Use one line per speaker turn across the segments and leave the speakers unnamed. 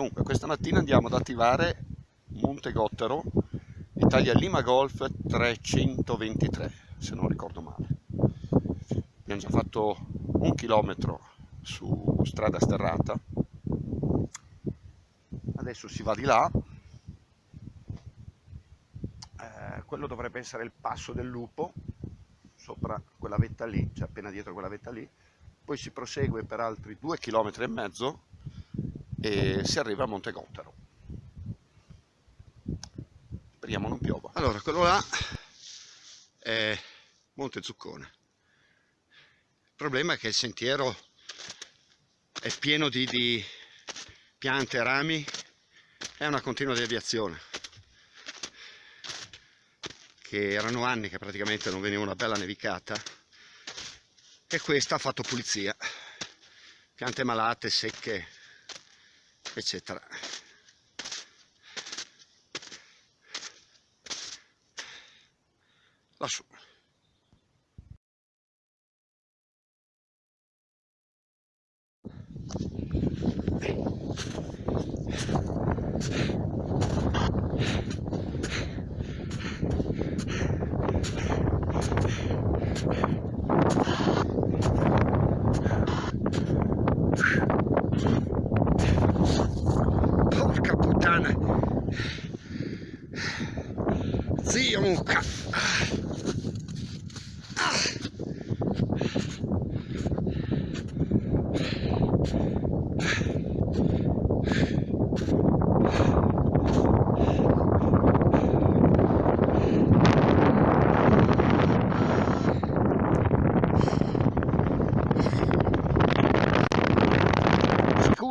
Dunque, questa mattina andiamo ad attivare Monte Gottero, Italia Lima Golf 323, se non ricordo male. Abbiamo già fatto un chilometro su strada sterrata, adesso si va di là, eh, quello dovrebbe essere il passo del lupo, sopra quella vetta lì, cioè appena dietro quella vetta lì, poi si prosegue per altri due chilometri e mezzo e si arriva a Monte Gottero. Speriamo non piova. Allora, quello là è Monte Zuccone. Il problema è che il sentiero è pieno di, di piante rami, è una continua deviazione che erano anni che praticamente non veniva una bella nevicata e questa ha fatto pulizia piante malate, secche eccetera. Lassù Zion Kaff. É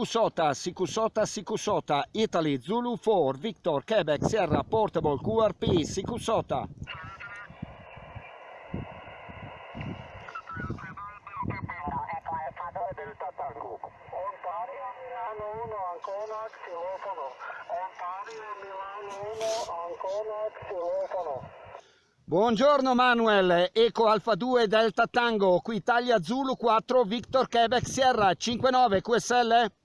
Sikusota, Sikusota, Sikusota, Italy, Zulu 4, Victor, Quebec, Sierra, Portable, QRP, Sikusota. Buongiorno Manuel, Eco Alfa 2 Delta Tango, qui Italia Zulu 4, Victor Quebec Sierra 59 QSL?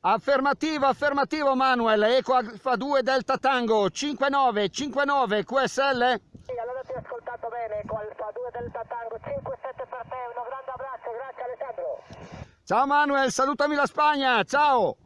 Affermativo, affermativo Manuel, Eco Alfa 2 Delta Tango 5959 QSL?
Sì, allora ti ho ascoltato bene, Eco Alfa 2 Delta Tango 57 per te, un grande abbraccio, grazie Alessandro.
Ciao Manuel, salutami la Spagna, ciao!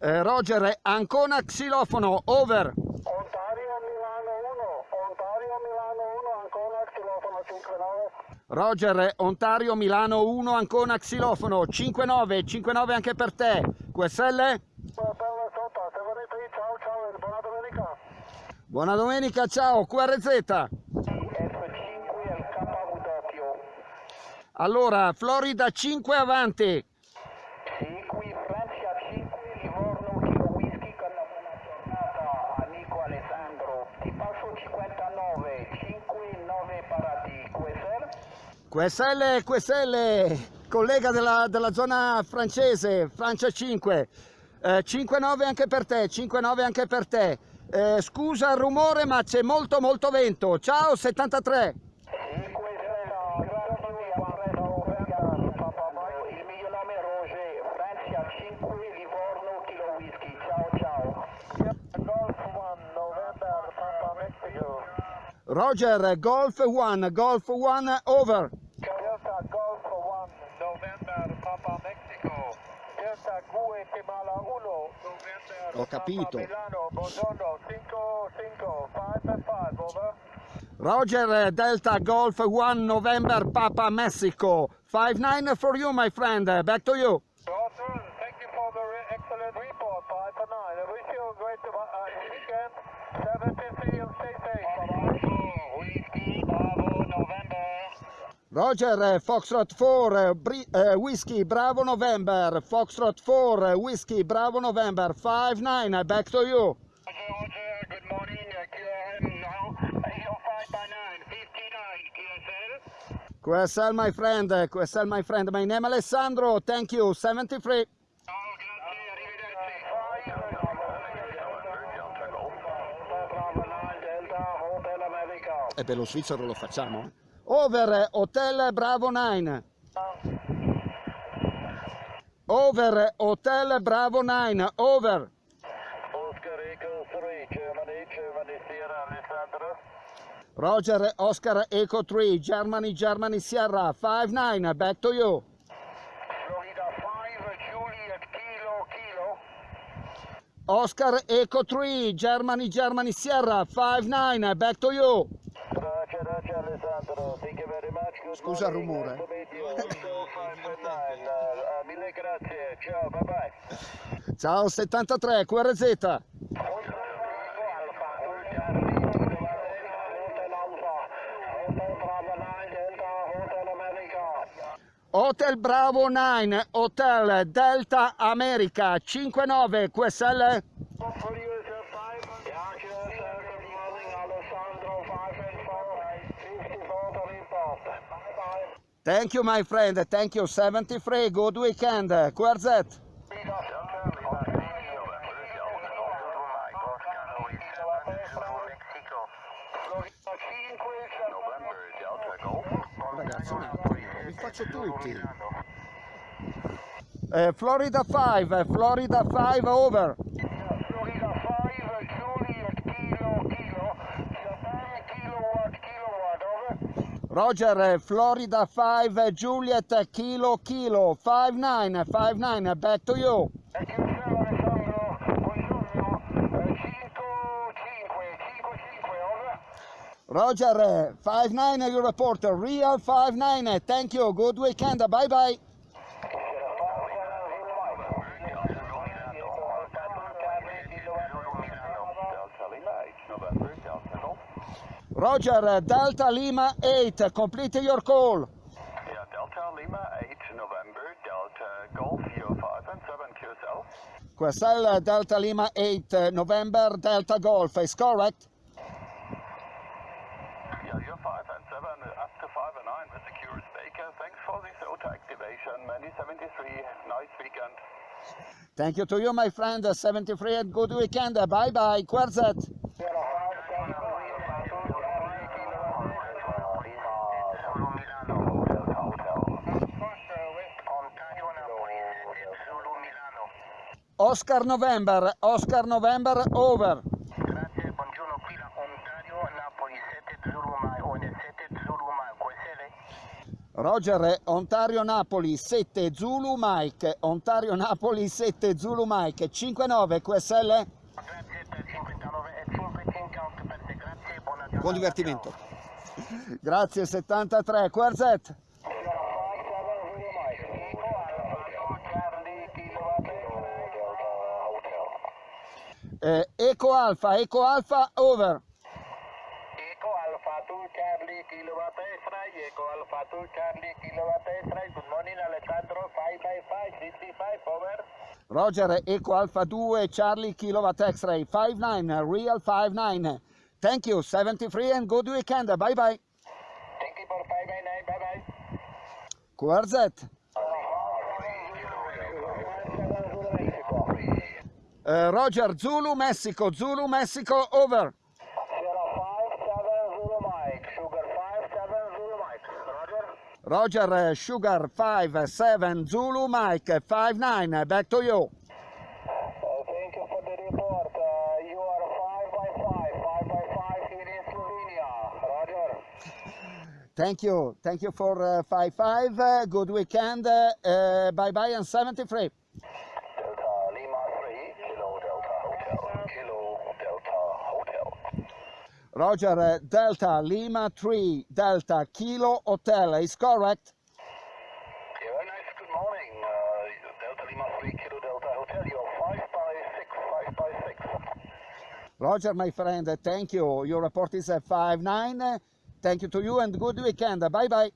Eh, Roger, Ancona xilofono, over.
Ontario Milano 1, Ontario Milano 1, Ancona xilofono 59.
Roger, Ontario, Milano 1, Ancona, Xilofono, 5-9, 5-9 anche per te. QSL?
Buona domenica.
Buona domenica, ciao, QRZ.
F5 al KW.
Allora, Florida 5 avanti.
Sì, qui Francia 5, Livorno, Kilo Whisky con la buona giornata, amico Alessandro. Ti passo 59, 5, 9 parati. QSL?
QSL, collega della, della zona francese, Francia 5. Eh, 5-9 anche per te, 5-9 anche per te. Eh, scusa il rumore ma c'è molto molto vento. Ciao 73. Roger, Golf 1, Golf 1, over.
Delta Golf 1, November, Papa Mexico. Delta Guatemala 1, November,
Ho capito.
Papa Milano, buongiorno, 5, 5, 5 5, over.
Roger, Delta Golf 1, November, Papa Mexico. 5-9 for you, my friend. Back to you.
Roger, thank you for the re excellent report, 5 9. I wish you a great uh, weekend. 17 you stay safe. Bye-bye.
Roger, Foxtrot 4, uh, Whiskey, Bravo November, Foxtrot 4, Whiskey, Bravo November, 5-9, back to you.
Roger, Roger, good morning, QRM now, 805 by 9, 59, QSL.
QSL, my friend, QSL, my friend, my name Alessandro, thank you, 73.
Ciao, grazie, arrivederci.
E per lo svizzero lo facciamo. Over Hotel Bravo 9. Over Hotel Bravo 9. Over.
Oscar Echo 3, Germany, Germany, Sierra, Alessandro.
Roger Oscar Echo 3. Germany Germany Sierra 59. Back to you.
Florida 5, Juliet, Kilo, Kilo.
Oscar Echo 3. Germany Germany Sierra 59. Back to you.
Roger, Roger, Alessandro. Thank you very much. Good
Scusa il rumore.
Nice to meet you. Window 5 uh, mille grazie. Ciao, bye bye.
Ciao 73 QRZ. Hotel Bravo 9, Hotel Delta America 59 QSL. Thank you my friend, thank you 73, good weekend, QRZ. Ragazzi, vi faccio tutti. Eh, Florida 5, Florida 5 over.
Florida 5, Juliet, Kilo, Kilo, Japan, Kilowatt, Kilowatt, over.
Roger, eh, Florida 5, Juliet, Kilo, Kilo, 59, 59, back to you.
E che Alessandro, buongiorno, eh, 5, 5, 5, 5, over.
Roger, eh, 59, your reporter, real 59, thank you, good weekend, bye bye. Roger, Delta Lima 8, complete your call.
Yeah, Delta Lima 8, November, Delta Golf, Euro 5 and 7 QSL.
QSL Delta Lima 8, November Delta Golf, is correct?
Yeah, Euro 5 and 7, up to 5 and 9, Mr. Curious Baker. Thanks for the auto activation, Many 73, nice weekend.
Thank you to you, my friend, 73, and good weekend, bye bye, Oscar November, Oscar November over.
Grazie, buongiorno, qui da Ontario, Napoli 7 Zulu ON 7 Zulu QSL?
Roger, Ontario Napoli 7 Zulu Mike, Ontario Napoli 7 Zulu Mike, 59 QSL.
Grazie per 59 e 558 per te, grazie, buona giornata.
Buon divertimento. Grazie 73 QRZ. Eh, Eco Alfa, Eco Alfa over.
Eco Alpha 2 Charlie Kilowatt Extra, Eco Alpha 2 Charlie Kilowatt Extra. Good morning, Alessandro. 5 by 5, 65, over.
Roger, Eco Alfa 2 Charlie Kilowatt X-Ray 59, Real 59. Thank you 73 and good weekend. Bye bye.
Thank you for 5 by 9, bye bye.
QRZ. Eh, Roger, Zulu Messico, Zulu Messico over.
Sierra 5, 7 Zulu Mike, Sugar 5, 7 Zulu Mike. Roger.
Roger, Sugar 5 7 Zulu Mike 59. Back to you.
Uh, thank you for the report. Uh, you are 5 by 5, 5 by 5 here in Slovenia. Roger.
Thank you. Thank you for uh, 55. Uh, good weekend. Uh, bye bye and 73. Roger, uh, Delta Lima 3 Delta Kilo Hotel is correct.
Yeah, very nice. Good morning. Uh, Delta Lima 3, Kilo Delta Hotel. You're 5 by 6, 5 by 6.
Roger, my friend, uh, thank you. Your report is uh, 59. Uh, thank you to you and good weekend. Bye bye.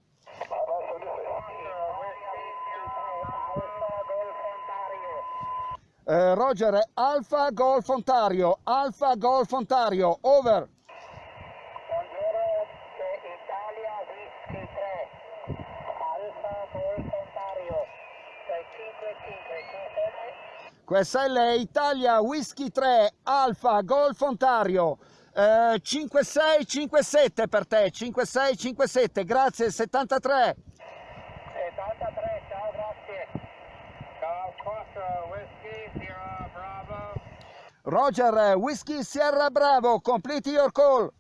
Uh, Roger, Alfa Golf Ontario, Alfa Golf Ontario, over.
Italia Whisky 3, 5 5
QSL Italia Whisky 3 Alfa Golf Ontario Eh, 5657 per te, 5657, grazie, 73.
73, ciao, grazie. Golf 4, Whiskey, Sierra Bravo.
Roger, Whiskey Sierra Bravo, complete your call.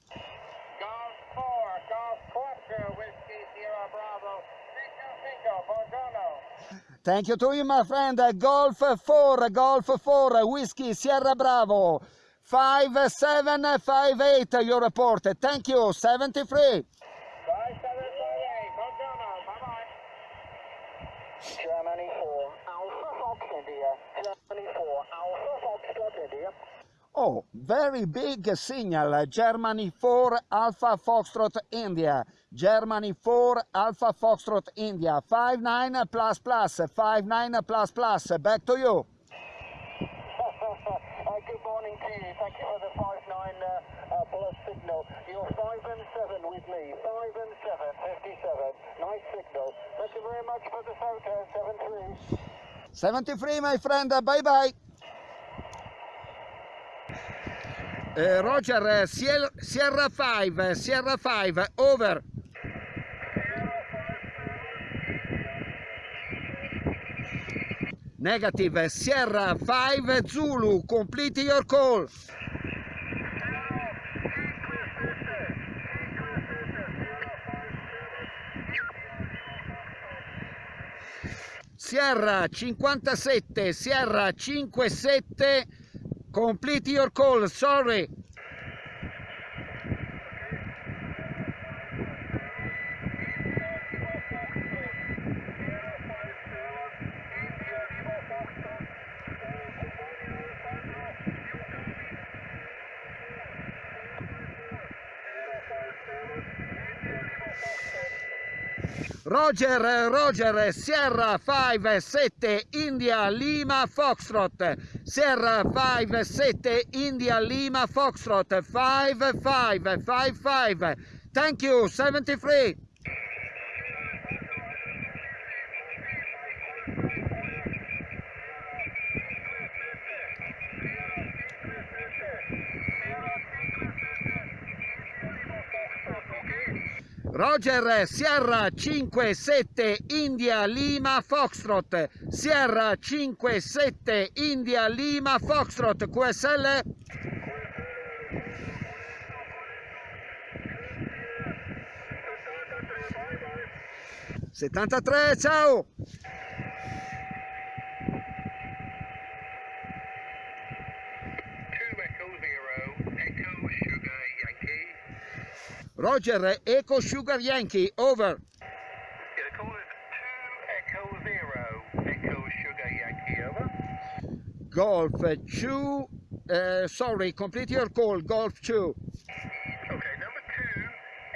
Thank you to you, my friend. Golf 4, Golf 4, Whiskey Sierra Bravo. 5758, your report. Thank you, 73.
5758, buongiorno, bye-bye. Germany 4, Alpha Fox India. Germany 4, Alpha Fox India.
Oh, very big signal. Germany 4, Alpha Foxtrot India. Germany 4, Alpha Foxtrot India. 59 plus plus, 59 plus plus. Back to you.
Uh, Good morning to you. Thank you for the 5-9 uh, uh, plus signal. You're 5 and 7 with me. 5 and 7, 57. Nice signal. Thank you very much for the photo. 7-3.
73, my friend. Bye bye. Eh, Roger, eh, Sier- Sierra 5, Sierra 5, over. Negative, Sierra 5, Zulu, complete your call. Sierra 57, Sierra 57, complete your call, sorry. Roger, Roger, Sierra 5, 7, India, Lima, Foxtrot. Sierra 5, 7, India, Lima, Foxtrot. 5, 5, 5, 5. Thank you, 73. Roger, Sierra 5, 7, India, Lima, Foxtrot. Sierra 5, 7, India, Lima, Foxtrot. QSL? Settantatré, ciao! Roger, Eco Sugar Yankee, over.
Yeah, call is two Echo Zero, Echo Sugar Yankee, over.
Golf 2, uh, sorry, complete your call, Golf 2.
Okay, number two,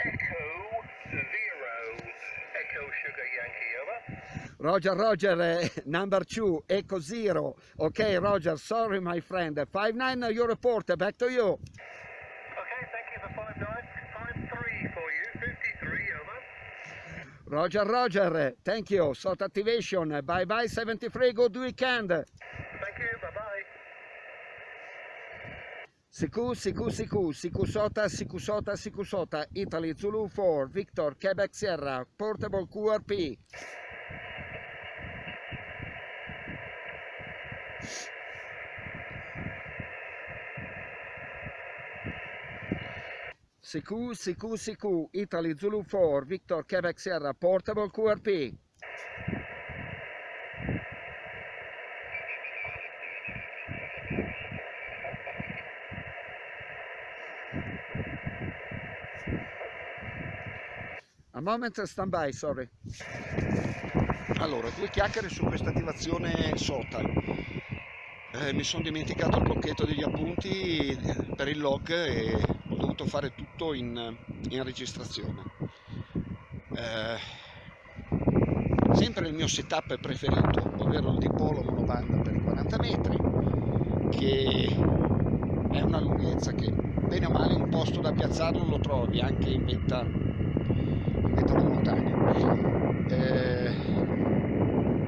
Echo Zero, Echo Sugar Yankee, over.
Roger, Roger, uh, number 2, Echo Zero. Okay, Roger, sorry, my friend. 5-9, your report, back to you. Roger, Roger, thank you. Sort activation, bye bye 73, good weekend.
Thank you, bye bye.
Siku, Siku, Siku, Siku Sota, Siku Sota, Siku Sota, Italy, Zulu 4, Victor, Quebec Sierra, Portable QRP. Siku, Siku, Siku, Italy, Zulu 4, Victor, Quebec Sierra, Portable QRP. A moment, stand by, sorry. Allora, due chiacchiere su questa attivazione SOTA. Eh, mi sono dimenticato il blocchetto degli appunti per il log e dovuto fare tutto in, in registrazione. Eh, sempre il mio setup preferito, ovvero il dipolo monobanda per i 40 metri, che è una lunghezza che bene o male un posto da piazzarlo lo trovi anche in vetta, in montagna. Eh,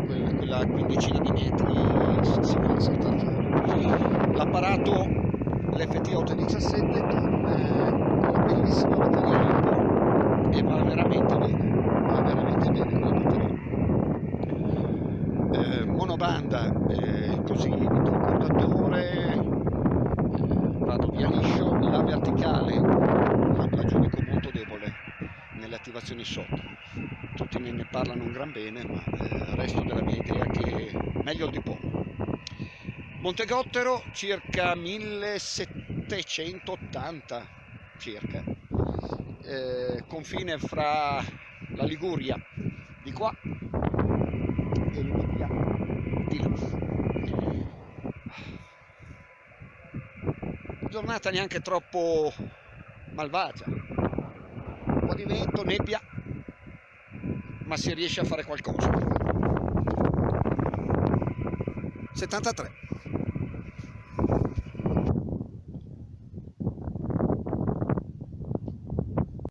quella, quindicina di metri si, va a saltare. L'apparato l'FT 817 con eh, la bellissima batteria Lipo e va veramente bene, va veramente bene la batteria. Eh, monobanda eh, così, concordatore, eh, vado via liscio, la verticale la, la giudico molto debole nelle attivazioni sotto. Tutti me ne parlano un gran bene, ma eh, resto della mia idea che meglio il di poco. Montegottero circa 1780 circa, eh, confine fra la Liguria di qua e l'Emilia di là. Giornata neanche troppo malvagia, un po' di vento, nebbia, ma si riesce a fare qualcosa. 73